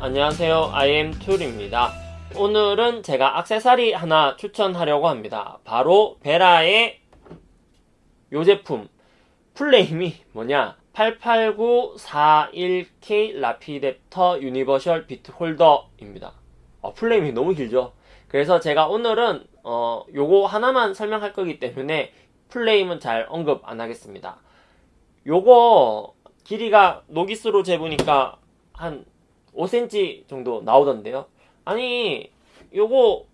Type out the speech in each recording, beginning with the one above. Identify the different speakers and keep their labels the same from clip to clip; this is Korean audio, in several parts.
Speaker 1: 안녕하세요. IM툴입니다. 오늘은 제가 악세사리 하나 추천하려고 합니다. 바로 베라의 요 제품. full name이 뭐냐? 88941K Rapidaptor universal bit holder입니다. 어, full name이 너무 길죠? 그래서 제가 오늘은 어, 요거 하나만 설명할 거기 때문에 full name은 잘 언급 안 하겠습니다. 요거 길이가 노기스로 재보니까 한 5cm 정도 나오던데요. 아니 요거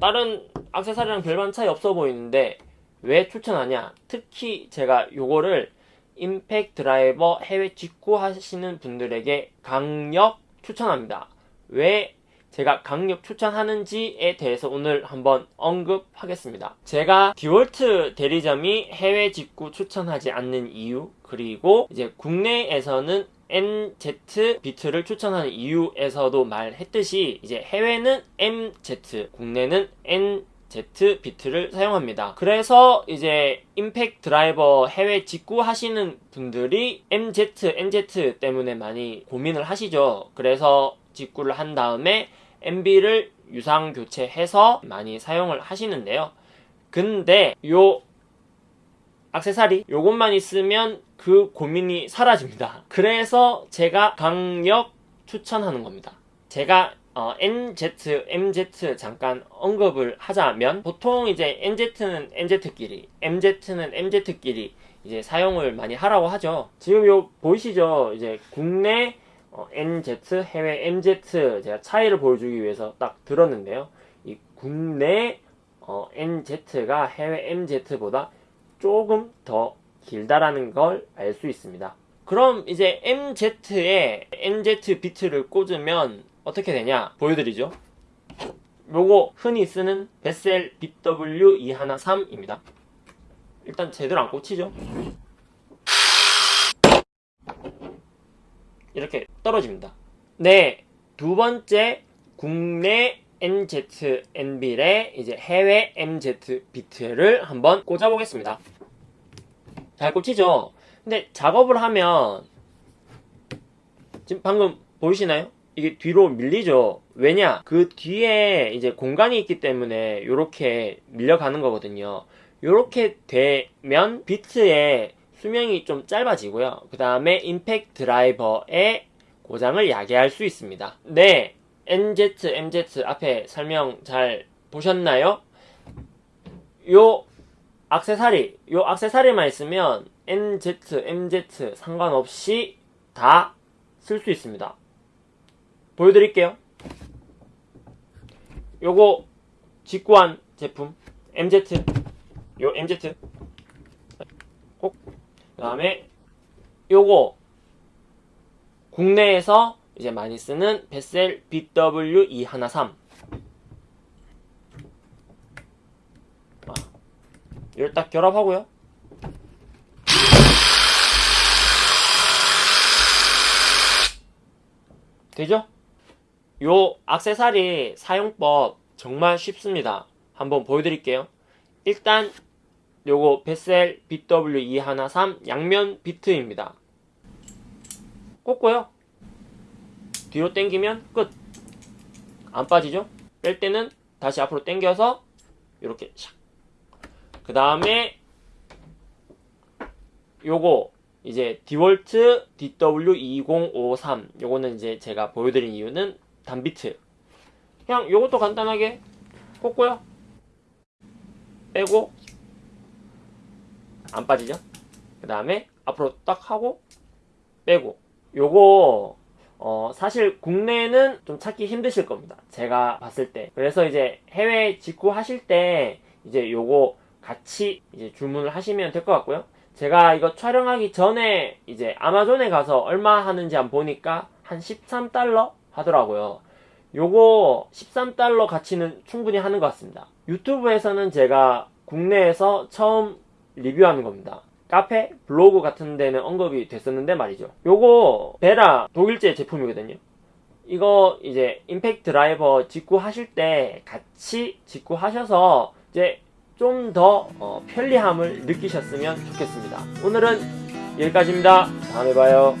Speaker 1: 다른 악세사리랑 별반 차이 없어 보이는데 왜 추천하냐? 특히 제가 요거를 임팩 드라이버 해외 직구 하시는 분들에게 강력 추천합니다. 왜 제가 강력 추천하는지에 대해서 오늘 한번 언급하겠습니다. 제가 디월트 대리점이 해외 직구 추천하지 않는 이유 그리고 이제 국내에서는 NZ 비트를 추천하는 이유에서도 말했듯이 이제 해외는 MZ, 국내는 NZ 비트를 사용합니다. 그래서 이제 임팩 드라이버 해외 직구 하시는 분들이 MZ, NZ 때문에 많이 고민을 하시죠. 그래서 직구를 한 다음에 MB를 유상 교체해서 많이 사용을 하시는데요. 근데 요 악세사리 요것만 있으면 그 고민이 사라집니다. 그래서 제가 강력 추천하는 겁니다. 제가 어, NZ, MZ 잠깐 언급을 하자면 보통 이제 NZ는 NZ끼리, MZ는 MZ끼리 이제 사용을 많이 하라고 하죠. 지금 요 보이시죠? 이제 국내 어, NZ, 해외 MZ 제가 차이를 보여주기 위해서 딱 들었는데요. 이 국내 어, NZ가 해외 MZ보다 조금 더 길다라는 걸 알 수 있습니다. 그럼 이제 MZ에 NZ 비트를 꽂으면 어떻게 되냐 보여드리죠. 요거 흔히 쓰는 베셀 BW213입니다. 일단 제대로 안 꽂히죠. 이렇게 떨어집니다. 네, 두 번째 국내 NB의 이제 해외 MZ 비트를 한번 꽂아보겠습니다. 잘 꽂히죠? 근데 작업을 하면 지금 방금 보이시나요? 이게 뒤로 밀리죠. 왜냐? 그 뒤에 이제 공간이 있기 때문에 이렇게 밀려가는 거거든요. 이렇게 되면 비트의 수명이 좀 짧아지고요. 그 다음에 임팩 드라이버의 고장을 야기할 수 있습니다. 네, NZ, MZ 앞에 설명 잘 보셨나요? 요 악세사리, 요 악세사리만 있으면 NZ, MZ 상관없이 다 쓸 수 있습니다. 보여드릴게요. 요거 직구한 제품 MZ, 요 MZ 꼭그 다음에 요거 국내에서 이제 많이 쓰는 베셀 BW213 아, 이걸 딱 결합하고요 되죠? 요 악세사리 사용법 정말 쉽습니다 한번 보여드릴게요 일단 요거 베셀 BW213 양면 비트입니다. 꽂고요. 뒤로 당기면 끝. 안 빠지죠? 뺄 때는 다시 앞으로 당겨서 이렇게 샥. 그 다음에 요거 이제 디월트 DW2053 요거는 이제 제가 보여드린 이유는 단비트 그냥 요것도 간단하게 꽂고요 빼고 안 빠지죠? 그 다음에 앞으로 딱 하고 빼고 요거 어 사실 국내는 좀 찾기 힘드실 겁니다. 제가 봤을 때. 그래서 이제 해외 직구 하실 때 이제 요거 같이 이제 주문을 하시면 될 것 같고요. 제가 이거 촬영하기 전에 이제 아마존에 가서 얼마 하는지 한번 보니까 한 13달러 하더라고요. 요거 13달러 가치는 충분히 하는 것 같습니다. 유튜브에서는 제가 국내에서 처음 리뷰하는 겁니다. 카페, 블로그 같은 데는 언급이 됐었는데 말이죠. 요거 베라 독일제 제품이거든요. 이거 이제 임팩트 드라이버 직구하실 때 같이 직구하셔서 이제 좀더 어, 편리함을 느끼셨으면 좋겠습니다. 오늘은 여기까지입니다. 다음에 봐요.